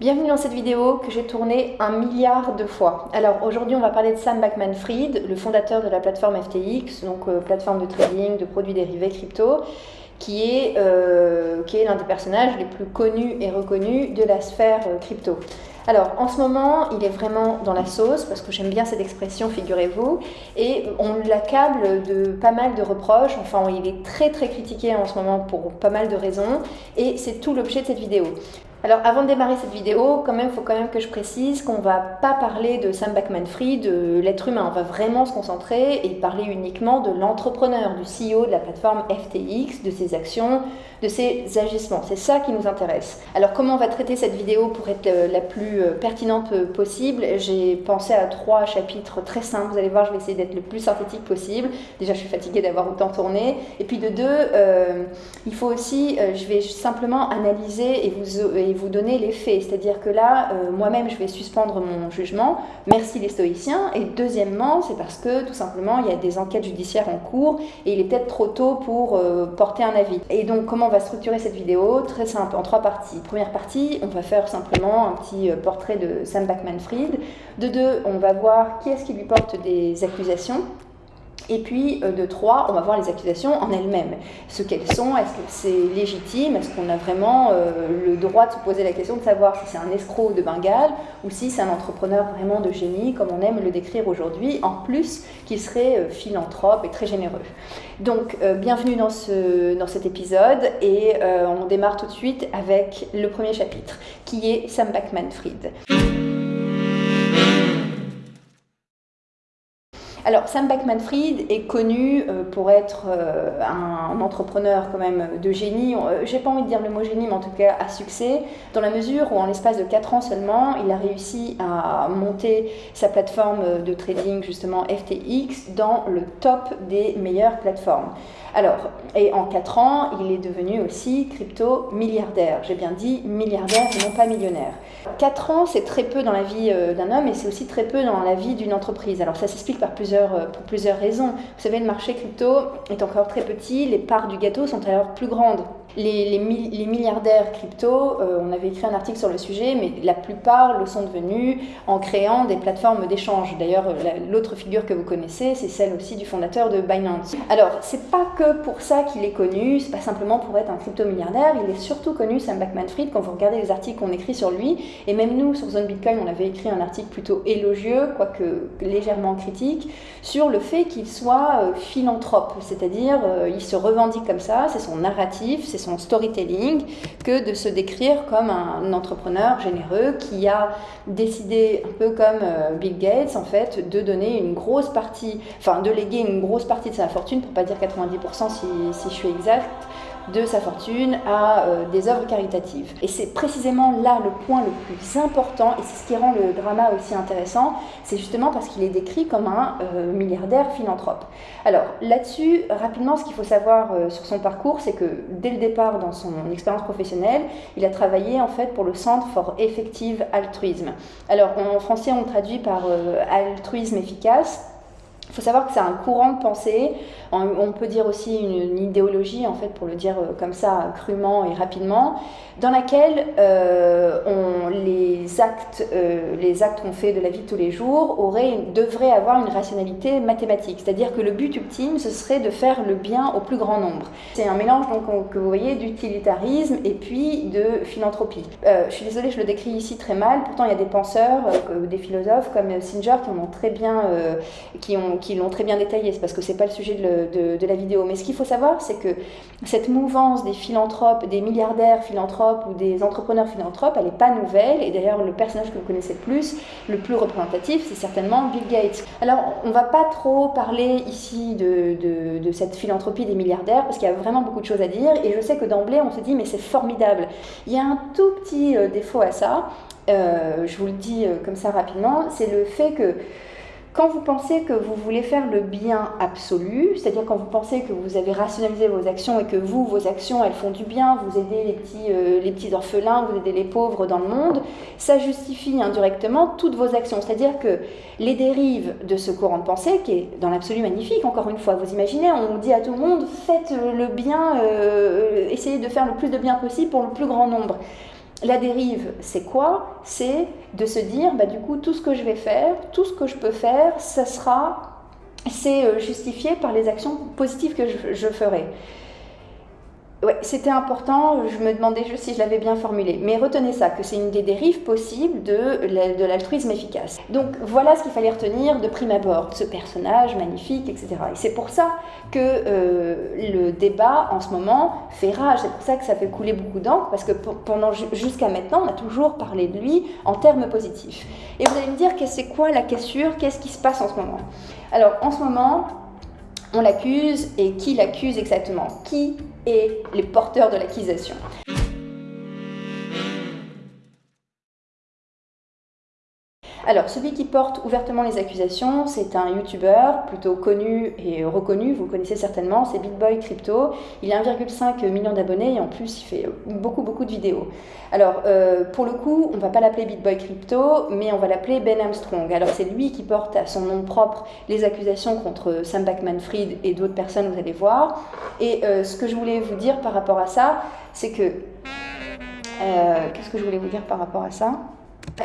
Bienvenue dans cette vidéo que j'ai tournée un milliard de fois. Alors aujourd'hui on va parler de Sam Backman-Fried, le fondateur de la plateforme FTX, donc euh, plateforme de trading de produits dérivés crypto, qui est, euh, qui est l'un des personnages les plus connus et reconnus de la sphère euh, crypto. Alors, en ce moment, il est vraiment dans la sauce, parce que j'aime bien cette expression, figurez-vous, et on l'accable de pas mal de reproches, enfin, il est très très critiqué en ce moment pour pas mal de raisons, et c'est tout l'objet de cette vidéo. Alors avant de démarrer cette vidéo, quand même, il faut quand même que je précise qu'on va pas parler de Sam Backman-Fried, de l'être humain. On va vraiment se concentrer et parler uniquement de l'entrepreneur, du CEO de la plateforme FTX, de ses actions, de ses agissements. C'est ça qui nous intéresse. Alors comment on va traiter cette vidéo pour être euh, la plus euh, pertinente possible? J'ai pensé à trois chapitres très simples. Vous allez voir, je vais essayer d'être le plus synthétique possible. Déjà, je suis fatiguée d'avoir autant tourné. Et puis de deux, euh, il faut aussi, je vais simplement analyser et vous vous donner les faits. C'est-à-dire que là, euh, moi-même, je vais suspendre mon jugement. Merci les stoïciens. Et deuxièmement, c'est parce que tout simplement, il y a des enquêtes judiciaires en cours et il est peut-être trop tôt pour euh, porter un avis. Et donc, comment on va structurer cette vidéo? Très simple, en trois parties. Première partie, on va faire simplement un petit euh, portrait de Sam Backman-Fried. De deux, on va voir qui est-ce qui lui porte des accusations. Et puis, euh, de trois, on va voir les accusations en elles-mêmes. Ce qu'elles sont, est-ce que c'est légitime? Est-ce qu'on a vraiment euh, le droit de se poser la question de savoir si c'est un escroc de Bengale ou si c'est un entrepreneur vraiment de génie, comme on aime le décrire aujourd'hui, en plus qu'il serait euh, philanthrope et très généreux. Donc, bienvenue dans, ce, dans cet épisode et on démarre tout de suite avec le premier chapitre, qui est Sam Backman-Fried. Alors, Sam Backman-Fried est connu euh, pour être euh, un entrepreneur quand même de génie. Euh, j'ai pas envie de dire le mot génie, mais en tout cas à succès, dans la mesure où en l'espace de 4 ans seulement, il a réussi à monter sa plateforme de trading, justement FTX, dans le top des meilleures plateformes. Alors, et en 4 ans, il est devenu aussi crypto-milliardaire. J'ai bien dit milliardaire et non pas millionnaire. 4 ans, c'est très peu dans la vie d'un homme et c'est aussi très peu dans la vie d'une entreprise. Alors ça s'explique par plusieurs, euh, pour plusieurs raisons. Vous savez, le marché crypto est encore très petit, les parts du gâteau sont alors plus grandes les, milliardaires crypto, euh, on avait écrit un article sur le sujet, mais la plupart le sont devenus en créant des plateformes d'échange. D'ailleurs, l'autre figure que vous connaissez, c'est celle aussi du fondateur de Binance. Alors, c'est pas que pour ça qu'il est connu, c'est pas simplement pour être un crypto-milliardaire, il est surtout connu, Sam Backman-Fried, quand vous regardez les articles qu'on écrit sur lui, et même nous, sur Zone Bitcoin, on avait écrit un article plutôt élogieux, quoique légèrement critique, sur le fait qu'il soit euh, philanthrope, c'est-à-dire euh, il se revendique comme ça, c'est son narratif, c'est storytelling que de se décrire comme un entrepreneur généreux qui a décidé, un peu comme euh, Bill Gates, en fait, de donner une grosse partie, enfin de léguer une grosse partie de sa fortune, pour pas dire 90% si, si je suis exact, de sa fortune à euh, des œuvres caritatives. Et c'est précisément là le point le plus important, et c'est ce qui rend le drama aussi intéressant, c'est justement parce qu'il est décrit comme un euh, milliardaire philanthrope. Alors là-dessus, rapidement, ce qu'il faut savoir euh, sur son parcours, c'est que dès le départ dans son expérience professionnelle, il a travaillé en fait pour le Centre for Effective Altruisme. Alors en français, on traduit par altruisme efficace. Il faut savoir que c'est un courant de pensée, on peut dire aussi une, idéologie, en fait, pour le dire euh, comme ça, crûment et rapidement, dans laquelle euh, on, les, actes, euh, les actes qu'on fait de la vie de tous les jours auraient, devraient avoir une rationalité mathématique. C'est-à-dire que le but ultime, ce serait de faire le bien au plus grand nombre. C'est un mélange, donc, que vous voyez, d'utilitarisme et puis de philanthropie. je suis désolée, je le décris ici très mal, pourtant il y a des penseurs, des philosophes comme Singer qui ont très bien, qui ont qui l'ont très bien détaillé, c'est parce que c'est pas le sujet de, la vidéo. Mais ce qu'il faut savoir, c'est que cette mouvance des philanthropes, des milliardaires philanthropes ou des entrepreneurs philanthropes, elle n'est pas nouvelle. Et d'ailleurs, le personnage que vous connaissez le plus, le plus représentatif, c'est certainement Bill Gates. Alors, on va pas trop parler ici de, de cette philanthropie des milliardaires, parce qu'il y a vraiment beaucoup de choses à dire. Et je sais que d'emblée, on se dit, mais c'est formidable. Il y a un tout petit euh, défaut à ça. Euh, je vous le dis euh, comme ça rapidement, c'est le fait que quand vous pensez que vous voulez faire le bien absolu, c'est-à-dire quand vous pensez que vous avez rationalisé vos actions et que vous, vos actions, elles font du bien, vous aidez les petits, euh, les petits orphelins, vous aidez les pauvres dans le monde, ça justifie indirectement toutes vos actions. C'est-à-dire que les dérives de ce courant de pensée, qui est dans l'absolu magnifique, encore une fois, vous imaginez, on dit à tout le monde, faites le bien, euh, essayez de faire le plus de bien possible pour le plus grand nombre. La dérive, c'est quoi? C'est de se dire, bah, du coup, tout ce que je vais faire, tout ce que je peux faire, c'est justifié par les actions positives que je ferai. C'était important, je me demandais juste si je l'avais bien formulé. Mais retenez ça, que c'est une des dérives possibles de, de l'altruisme efficace. Donc voilà ce qu'il fallait retenir de prime abord, ce personnage magnifique, etc. Et c'est pour ça que euh, le débat en ce moment fait rage, c'est pour ça que ça fait couler beaucoup d'encre, parce que pendant jusqu'à maintenant, on a toujours parlé de lui en termes positifs. Et vous allez me dire, c'est quoi la cassure? Qu'est-ce qui se passe en ce moment? Alors en ce moment, on l'accuse et qui l'accuse exactement? Qui est les porteurs de l'accusation? Alors, celui qui porte ouvertement les accusations, c'est un YouTuber plutôt connu et reconnu, vous connaissez certainement, c'est BitBoy Crypto. Il a 1,5 million d'abonnés et en plus, il fait beaucoup, beaucoup de vidéos. Alors, euh, pour le coup, on ne va pas l'appeler BitBoy Crypto, mais on va l'appeler Ben Armstrong. Alors, c'est lui qui porte à son nom propre les accusations contre Sam Backman-Fried et d'autres personnes, vous allez voir. Et euh, ce que je voulais vous dire par rapport à ça, c'est que... Euh, qu'est-ce que je voulais vous dire par rapport à ça?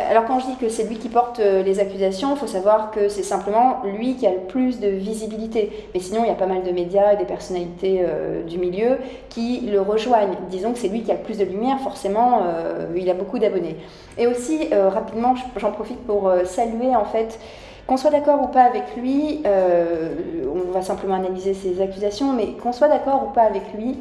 Alors quand je dis que c'est lui qui porte euh, les accusations, il faut savoir que c'est simplement lui qui a le plus de visibilité. Mais sinon, il y a pas mal de médias et des personnalités euh, du milieu qui le rejoignent. Disons que c'est lui qui a le plus de lumière, forcément, euh, il a beaucoup d'abonnés. Et aussi, rapidement, j'en profite pour saluer en fait qu'on soit d'accord ou pas avec lui, on va simplement analyser ses accusations, mais qu'on soit d'accord ou pas avec lui,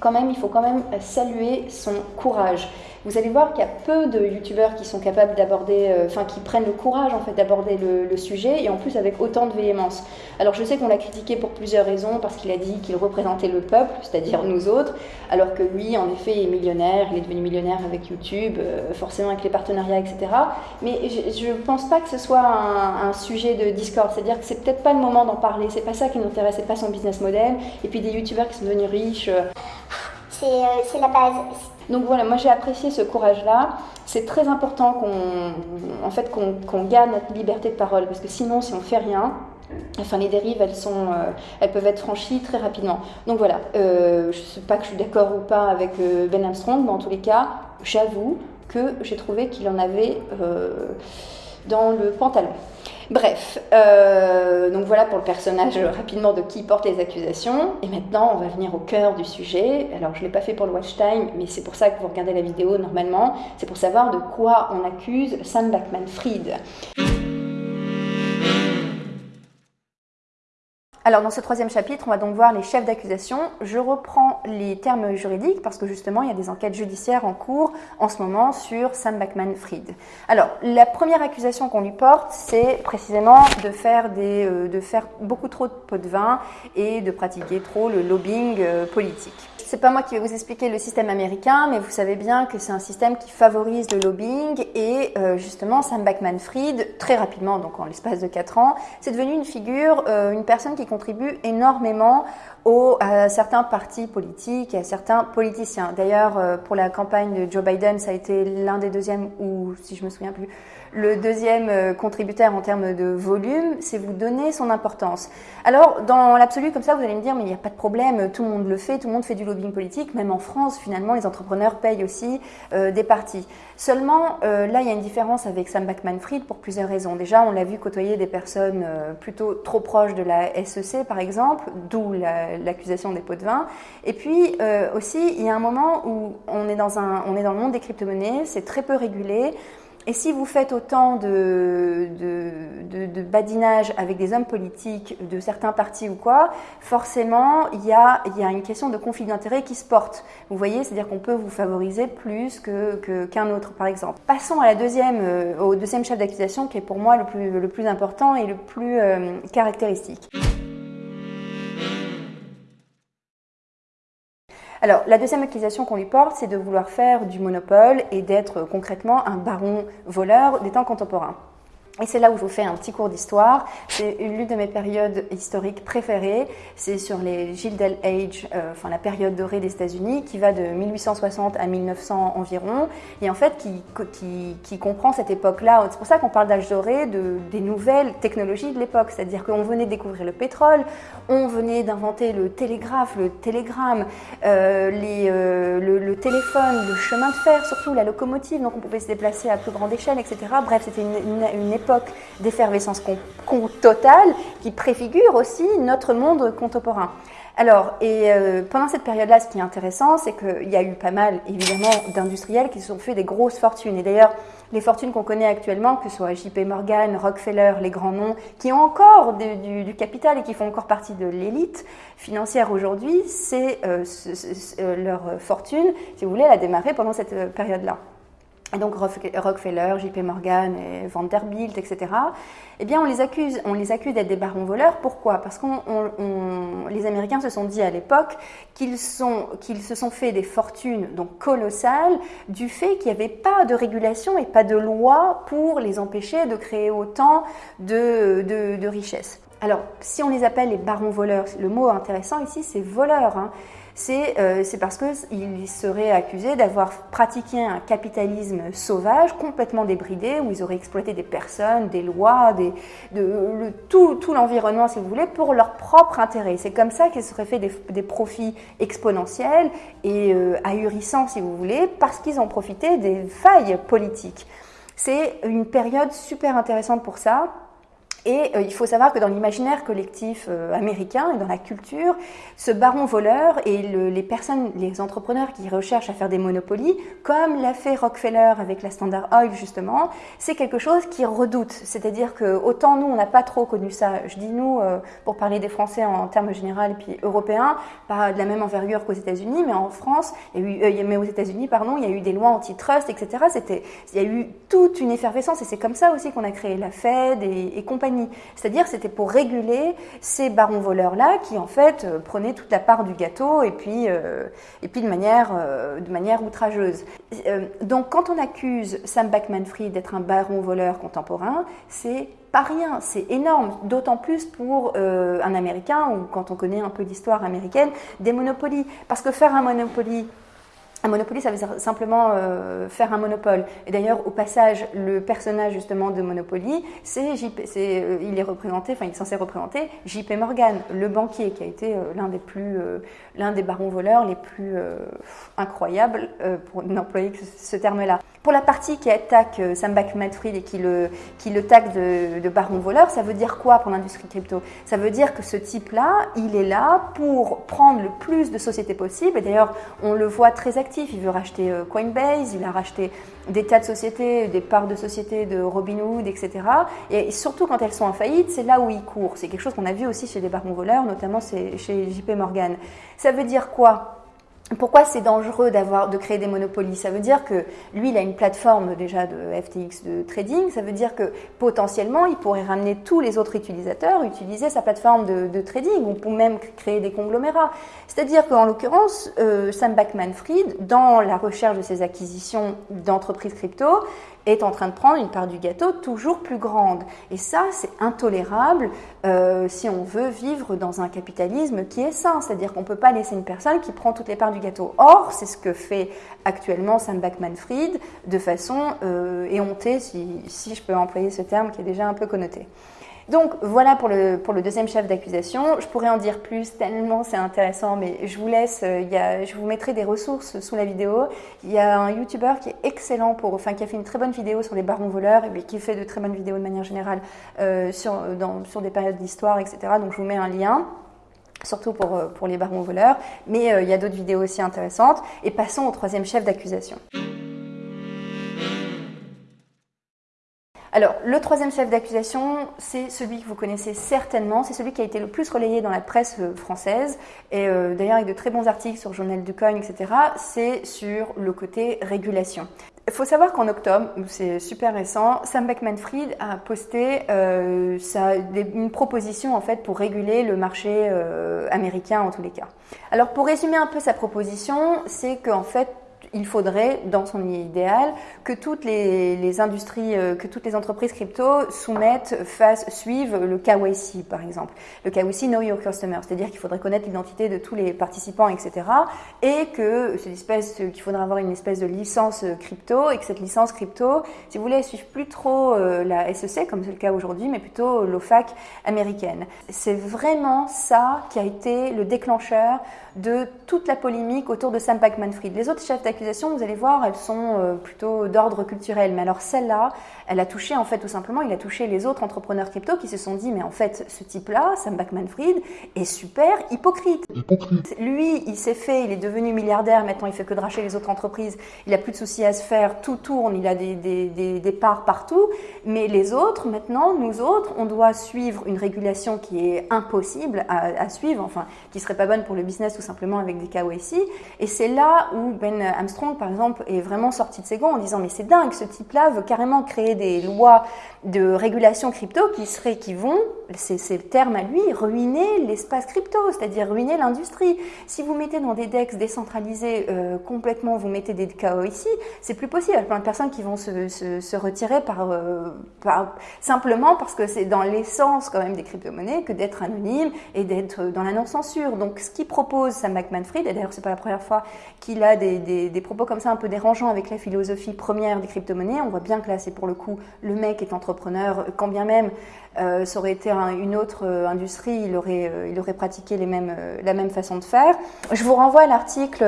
quand même, il faut quand même saluer son courage. Vous allez voir qu'il y a peu de youtubeurs qui sont capables d'aborder, euh, enfin qui prennent le courage en fait d'aborder le, sujet et en plus avec autant de véhémence. Alors je sais qu'on l'a critiqué pour plusieurs raisons parce qu'il a dit qu'il représentait le peuple, c'est-à-dire nous autres, alors que lui en effet est millionnaire, il est devenu millionnaire avec YouTube, euh, forcément avec les partenariats, etc. Mais je ne pense pas que ce soit un, sujet de discord, c'est-à-dire que c'est peut-être pas le moment d'en parler, c'est pas ça qui nous intéresse, c'est pas son business model. Et puis des youtubeurs qui sont devenus riches. Euh, c'est la base. Donc voilà, moi j'ai apprécié ce courage-là. C'est très important qu'on en fait, notre liberté de parole, parce que sinon, si on fait rien, Enfin, les dérives, elles, sont, euh, elles peuvent être franchies très rapidement. Donc voilà, euh, je ne sais pas que je suis d'accord ou pas avec euh, Ben Armstrong, mais en tous les cas, j'avoue que j'ai trouvé qu'il en avait dans le pantalon. Bref, euh, donc voilà pour le personnage rapidement de qui porte les accusations. Et maintenant, on va venir au cœur du sujet. Alors, je ne l'ai pas fait pour le watch time, mais c'est pour ça que vous regardez la vidéo normalement. C'est pour savoir de quoi on accuse Sam Backman-Fried. Alors dans ce troisième chapitre, on va donc voir les chefs d'accusation. Je reprends les termes juridiques parce que justement, il y a des enquêtes judiciaires en cours en ce moment sur Sam Backman-Fried. Alors la première accusation qu'on lui porte, c'est précisément de faire, des, euh, de faire beaucoup trop de pots de vin et de pratiquer trop le lobbying euh, politique c'est pas moi qui vais vous expliquer le système américain, mais vous savez bien que c'est un système qui favorise le lobbying et euh, justement Sam Backman-Fried, très rapidement, donc en l'espace de 4 ans, c'est devenu une figure, euh, une personne qui contribue énormément aux, à certains partis politiques et à certains politiciens. D'ailleurs, euh, pour la campagne de Joe Biden, ça a été l'un des deuxièmes, ou si je me souviens plus, le deuxième euh, contributeur en termes de volume, c'est vous donner son importance. Alors, dans l'absolu, comme ça, vous allez me dire, mais il n'y a pas de problème, tout le monde le fait, tout le monde fait du lobbying politique, même en France, finalement, les entrepreneurs payent aussi euh, des partis. Seulement, euh, là, il y a une différence avec Sam Backman-Fried pour plusieurs raisons. Déjà, on l'a vu côtoyer des personnes plutôt trop proches de la SEC, par exemple, d'où l'accusation des pots de vin. Et puis, aussi, il y a un moment où on est dans, un, on est dans le monde des crypto-monnaies, c'est très peu régulé. Et si vous faites autant de, de, badinage avec des hommes politiques de certains partis ou quoi, forcément, il y a, y a une question de conflit d'intérêt qui se porte. Vous voyez, c'est-à-dire qu'on peut vous favoriser plus que, qu'un autre, par exemple. Passons à la deuxième, euh, au deuxième chef d'accusation, qui est pour moi le plus, le plus important et le plus euh, caractéristique. Alors, la deuxième accusation qu'on lui porte, c'est de vouloir faire du monopole et d'être concrètement un baron voleur des temps contemporains. Et c'est là où je vous fais un petit cours d'histoire. C'est l'une de mes périodes historiques préférées. C'est sur les Gilded Age, euh, enfin la période dorée des États-Unis, qui va de 1860 à 1900 environ, et en fait qui, qui, comprend cette époque-là. C'est pour ça qu'on parle d'âge doré, de, des nouvelles technologies de l'époque. C'est-à-dire qu'on venait découvrir le pétrole, on venait d'inventer le télégraphe, le télégramme, euh, les, euh, le, téléphone, le chemin de fer, surtout la locomotive, donc on pouvait se déplacer à plus grande échelle, etc. Bref, c'était une, une époque d'effervescence totale qui préfigure aussi notre monde contemporain. Alors, et euh, pendant cette période-là, ce qui est intéressant, c'est qu'il y a eu pas mal, évidemment, d'industriels qui se sont fait des grosses fortunes. Et d'ailleurs, les fortunes qu'on connaît actuellement, que ce soit JP Morgan, Rockefeller, les grands noms, qui ont encore du, capital et qui font encore partie de l'élite financière aujourd'hui, c'est euh, leur fortune, si vous voulez, elle a démarré pendant cette euh, période-là et donc Rockefeller, JP Morgan Vanderbilt, etc., eh bien on les accuse, d'être des barons voleurs. Pourquoi? Parce que les Américains se sont dit à l'époque qu'ils se sont fait des fortunes donc colossales du fait qu'il n'y avait pas de régulation et pas de loi pour les empêcher de créer autant de richesses. Alors, si on les appelle les barons voleurs, le mot intéressant ici, c'est voleur. Hein c'est euh, parce qu'ils seraient accusés d'avoir pratiqué un capitalisme sauvage, complètement débridé, où ils auraient exploité des personnes, des lois, de, tout, l'environnement, si vous voulez, pour leur propre intérêt. C'est comme ça qu'ils seraient fait des, des profits exponentiels et euh, ahurissants, si vous voulez, parce qu'ils ont profité des failles politiques. C'est une période super intéressante pour ça et euh, il faut savoir que dans l'imaginaire collectif euh, américain et dans la culture, ce baron voleur et le, les personnes, les entrepreneurs qui recherchent à faire des monopolies, comme l'a fait Rockefeller avec la Standard Oil justement, c'est quelque chose qu'ils redoutent. C'est-à-dire que autant nous, on n'a pas trop connu ça. Je dis nous euh, pour parler des Français en, termes généraux et puis européens, pas de la même envergure qu'aux États-Unis, mais en France, mais aux États-Unis, pardon, il y a eu des lois antitrust, etc. C'était, il y a eu toute une effervescence et c'est comme ça aussi qu'on a créé la Fed et, et compagnie. C'est-à-dire c'était pour réguler ces barons voleurs-là qui en fait euh, prenaient toute la part du gâteau et puis, euh, et puis de, manière, euh, de manière outrageuse. donc quand on accuse Sam Backman-Fried d'être un baron voleur contemporain, c'est pas rien, c'est énorme, d'autant plus pour un Américain ou quand on connaît un peu l'histoire américaine, des monopolies. Parce que faire un monopoly un Monopoly, ça veut simplement euh, faire un monopole. Et d'ailleurs, au passage, le personnage justement de Monopoly, c'est euh, il est représenté, enfin, il est censé représenter JP Morgan, le banquier, qui a été euh, l'un des plus, euh, l'un des barons voleurs les plus incroyables, pour n'employer que ce, terme-là. Pour la partie qui attaque Sam Bankman-Fried et qui le, qui le de, de baron voleur, ça veut dire quoi pour l'industrie crypto? Ça veut dire que ce type-là, il est là pour prendre le plus de sociétés possible. Et d'ailleurs, on le voit très il veut racheter euh, Coinbase, il a racheté des tas de sociétés, des parts de sociétés de Robinhood, etc. Et surtout quand elles sont en faillite, c'est là où il court. C'est quelque chose qu'on a vu aussi chez les barons voleurs, notamment chez JP Morgan. Ça veut dire quoi? Pourquoi c'est dangereux de créer des monopolies? Ça veut dire que lui, il a une plateforme déjà de FTX de trading. Ça veut dire que potentiellement, il pourrait ramener tous les autres utilisateurs, utiliser sa plateforme de, trading, ou pour même créer des conglomérats. C'est-à-dire qu'en l'occurrence, euh, Sam Backman-Fried, dans la recherche de ses acquisitions d'entreprises crypto, est en train de prendre une part du gâteau toujours plus grande. Et ça, c'est intolérable euh, si on veut vivre dans un capitalisme qui est sain. C'est-à-dire qu'on ne peut pas laisser une personne qui prend toutes les parts du gâteau. Or, c'est ce que fait actuellement Sam Backman-Fried de façon euh, éhontée, si, je peux employer ce terme qui est déjà un peu connoté. Donc voilà pour le, pour le deuxième chef d'accusation. Je pourrais en dire plus tellement c'est intéressant, mais je vous laisse, euh, je vous mettrai des ressources sous la vidéo. Il y a un YouTuber qui est excellent pour, enfin qui a fait une très bonne vidéo sur les barons voleurs et qui fait de très bonnes vidéos de manière générale euh, sur des périodes d'histoire, etc. Donc je vous mets un lien surtout pour, euh, pour les barons voleurs, mais euh, il y a d'autres vidéos aussi intéressantes. Et passons au troisième chef d'accusation. Alors, le troisième chef d'accusation, c'est celui que vous connaissez certainement, c'est celui qui a été le plus relayé dans la presse euh, française, et d'ailleurs avec de très bons articles sur Journal du Coin, etc., c'est sur le côté régulation. Il faut savoir qu'en octobre, c'est super récent, Sam Beckman-Fried a posté euh, une proposition en fait pour réguler le marché euh, américain en tous les cas. Alors pour résumer un peu sa proposition, c'est qu'en fait il faudrait, dans son idéal, que toutes les, industries, euh, que toutes les entreprises crypto soumettent, fassent, suivent le KYC, par exemple. Le KYC, Know Your Customer, c'est-à-dire qu'il faudrait connaître l'identité de tous les participants, etc. Et que espèce, qu'il faudrait avoir une espèce de licence crypto, et que cette licence crypto, si vous voulez, elle suive plus trop euh, la SEC, comme c'est le cas aujourd'hui, mais plutôt l'OFAC américaine. C'est vraiment ça qui a été le déclencheur de toute la polémique autour de Sam Backman-Fried. Les autres chefs d'accusation, vous allez voir, elles sont euh, plutôt d'ordre culturel. Mais alors celle-là, elle a touché en fait tout simplement, il a touché les autres entrepreneurs crypto qui se sont dit mais en fait ce type-là, Sam Backman-Fried, est super hypocrite. Lui, il s'est fait, il est devenu milliardaire, maintenant il fait que de racheter les autres entreprises, il a plus de soucis à se faire, tout tourne, il a des, des, des, parts partout. Mais les autres, maintenant, nous autres, on doit suivre une régulation qui est impossible à, à suivre, enfin qui serait pas bonne pour le business tout simplement avec des KYC. Et c'est là où Ben Armstrong, par exemple, est vraiment sorti de ses gonds en disant mais c'est dingue, ce type-là veut carrément créer des lois de régulation crypto qui seraient, qui vont, c'est le terme à lui, ruiner l'espace crypto, c'est-à-dire ruiner l'industrie. Si vous mettez dans des DEX décentralisés euh, complètement, vous mettez des KYC, c'est plus possible. Il y a plein de personnes qui vont se, se, retirer par, euh, par, simplement parce que c'est dans l'essence quand même des crypto-monnaies que d'être anonyme et d'être dans la non-censure. Donc ce qu'il propose Sam Bankman-Fried, et d'ailleurs c'est pas la première fois qu'il a des, propos comme ça un peu dérangeants avec la philosophie première des crypto-monnaies, on voit bien que là c'est pour le coup le mec est entrepreneur, quand bien même euh, ça aurait été une autre euh, industrie, il aurait, euh, il aurait pratiqué les mêmes, la même façon de faire. Je vous renvoie à l'article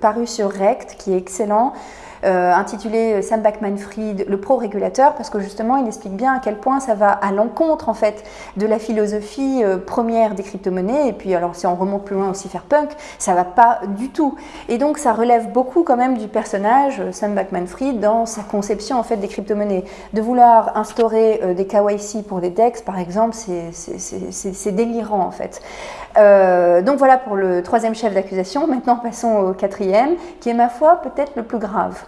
paru sur Rect qui est excellent. Euh, intitulé euh, Sam Backman-Fried, le pro-régulateur, parce que justement, il explique bien à quel point ça va à l'encontre en fait de la philosophie euh, première des crypto-monnaies. Et puis, alors si on remonte plus loin aussi faire punk, ça va pas du tout. Et donc, ça relève beaucoup quand même du personnage Sam Backman-Fried dans sa conception en fait des crypto-monnaies. De vouloir instaurer des KYC pour des DEX, par exemple, c'est délirant en fait. donc voilà pour le troisième chef d'accusation. Maintenant, passons au quatrième, qui est ma foi peut-être le plus grave.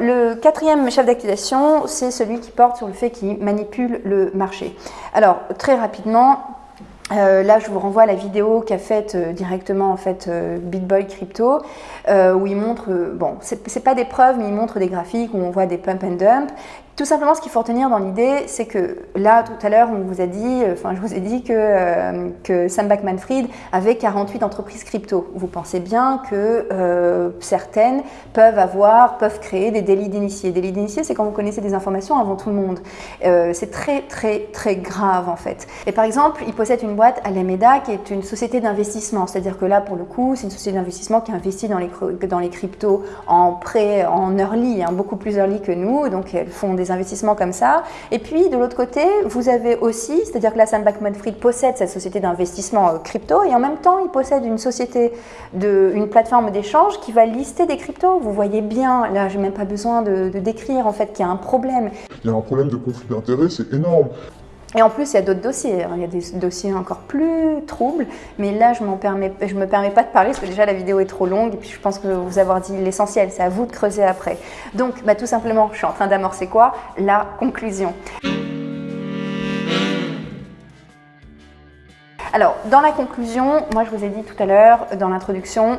Le quatrième chef d'accusation, c'est celui qui porte sur le fait qu'il manipule le marché. Alors, très rapidement, euh, là, je vous renvoie à la vidéo qu'a faite euh, directement en fait euh, BitBoy Crypto, où il montre, bon, c'est pas des preuves, mais il montre des graphiques où on voit des pump and dump. Tout simplement, ce qu'il faut retenir dans l'idée, c'est que là, tout à l'heure, on vous a dit, enfin, je vous ai dit que, euh, que Sam Backman-Fried avait 48 entreprises crypto. Vous pensez bien que euh, certaines peuvent avoir, peuvent créer des délits d'initiés. Délits d'initiés, c'est quand vous connaissez des informations avant tout le monde. Euh, c'est très, très, très grave, en fait. Et par exemple, il possède une boîte Alameda qui est une société d'investissement. C'est-à-dire que là, pour le coup, c'est une société d'investissement qui investit dans les, dans les cryptos en prêt, en early, hein, beaucoup plus early que nous. Donc, elles font des investissements comme ça. Et puis, de l'autre côté, vous avez aussi, c'est-à-dire que là, Sam Backman-Fried possède cette société d'investissement euh, crypto et en même temps, il possède une société, de, une plateforme d'échange qui va lister des cryptos. Vous voyez bien, là, j'ai même pas besoin de décrire en fait qu'il y a un problème. Il y a un problème de conflit d'intérêts, c'est énorme. Et en plus, il y a d'autres dossiers. Il y a des dossiers encore plus troubles. Mais là, je ne me permets pas de parler parce que déjà la vidéo est trop longue. Et puis, je pense que vous avoir dit l'essentiel. C'est à vous de creuser après. Donc, bah, tout simplement, je suis en train d'amorcer quoi? La conclusion. Alors, dans la conclusion, moi, je vous ai dit tout à l'heure, dans l'introduction,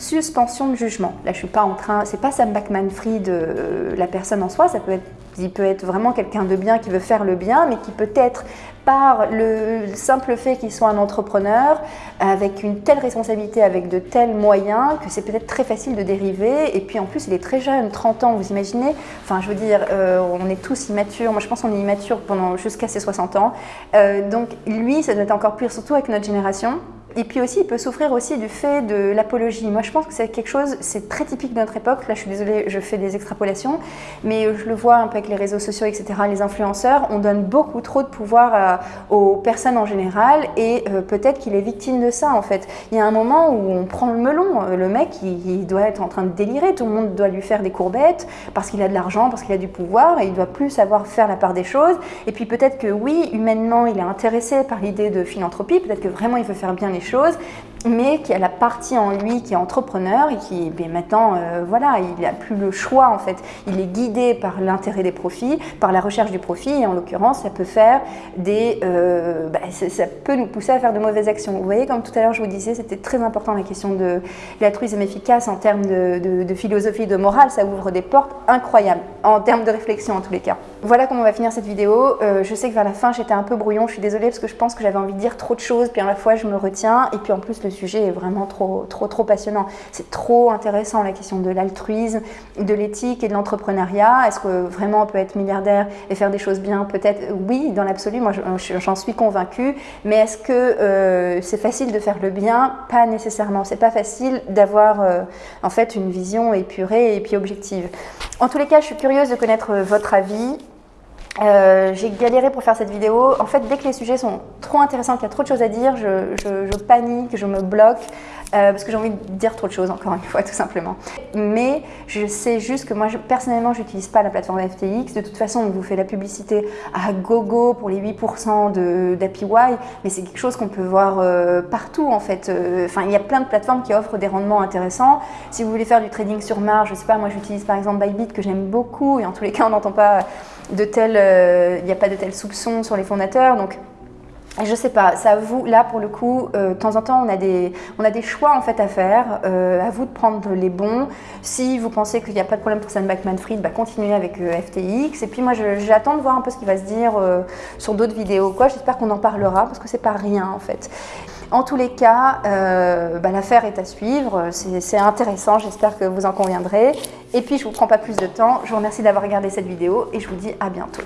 suspension de jugement. Là, je suis pas en train, c'est pas Sam Backman-Fried, euh, la personne en soi, ça peut être, il peut être vraiment quelqu'un de bien qui veut faire le bien, mais qui peut-être par le simple fait qu'il soit un entrepreneur, avec une telle responsabilité, avec de tels moyens, que c'est peut-être très facile de dériver. Et puis en plus, il est très jeune, 30 ans, vous imaginez Enfin, je veux dire, euh, on est tous immatures. Moi, je pense qu'on est immatures pendant jusqu'à ses 60 ans. Euh, donc lui, ça doit être encore pire, surtout avec notre génération. Et puis aussi, il peut souffrir aussi du fait de l'apologie. Moi, je pense que c'est quelque chose, c'est très typique de notre époque. Là, je suis désolée, je fais des extrapolations, mais je le vois un peu avec les réseaux sociaux, etc., les influenceurs, on donne beaucoup trop de pouvoir aux personnes en général, et euh, peut-être qu'il est victime de ça, en fait. Il y a un moment où on prend le melon. Le mec, il, doit être en train de délirer. Tout le monde doit lui faire des courbettes parce qu'il a de l'argent, parce qu'il a du pouvoir, et il doit plus savoir faire la part des choses. Et puis peut-être que oui, humainement, il est intéressé par l'idée de philanthropie. Peut-être que vraiment, il veut faire bien les choses. Mais qui a la partie en lui qui est entrepreneur et qui ben, maintenant, euh, voilà, il n'a plus le choix en fait. Il est guidé par l'intérêt des profits, par la recherche du profit et en l'occurrence, ça peut faire des, euh, ben, ça, peut nous pousser à faire de mauvaises actions. Vous voyez, comme tout à l'heure je vous disais, c'était très important la question de l'altruisme efficace en termes de, de, philosophie, de morale, ça ouvre des portes incroyables en termes de réflexion en tous les cas. Voilà comment on va finir cette vidéo. Euh, je sais que vers la fin j'étais un peu brouillon, je suis désolée parce que je pense que j'avais envie de dire trop de choses, puis à la fois je me retiens et puis en plus le sujet est vraiment trop, trop, passionnant. C'est trop intéressant la question de l'altruisme, de l'éthique et de l'entrepreneuriat. Est-ce que vraiment on peut être milliardaire et faire des choses bien? Peut-être oui, dans l'absolu, moi j'en suis convaincue. Mais est-ce que euh, c'est facile de faire le bien? Pas nécessairement. C'est pas facile d'avoir euh, en fait une vision épurée et puis objective. En tous les cas, je suis curieuse de connaître votre avis. Euh, j'ai galéré pour faire cette vidéo. En fait, dès que les sujets sont trop intéressants, qu'il y a trop de choses à dire, je, panique, je me bloque, euh, parce que j'ai envie de dire trop de choses, encore une fois, tout simplement. Mais je sais juste que moi, personnellement, je n'utilise pas la plateforme FTX. De toute façon, on vous fait la publicité à gogo pour les 8% d'APY, mais c'est quelque chose qu'on peut voir euh, partout, en fait. Enfin, il y a plein de plateformes qui offrent des rendements intéressants. Si vous voulez faire du trading sur marge, je sais pas, moi, j'utilise par exemple Bybit, que j'aime beaucoup, et en tous les cas, on n'entend pas de tels, euh, il n'y a pas de tels soupçons sur les fondateurs. Donc, je sais pas, ça vous, là pour le coup, euh, de temps en temps on a des, on a des choix en fait à faire, euh, à vous de prendre les bons. Si vous pensez qu'il n'y a pas de problème pour Sam Backman-Fried, bah, continuez avec FTX. Et puis moi j'attends de voir un peu ce qui va se dire sur d'autres vidéos. J'espère qu'on en parlera parce que c'est pas rien en fait. En tous les cas, euh, bah, l'affaire est à suivre, c'est intéressant, j'espère que vous en conviendrez. Et puis je ne vous prends pas plus de temps, je vous remercie d'avoir regardé cette vidéo et je vous dis à bientôt.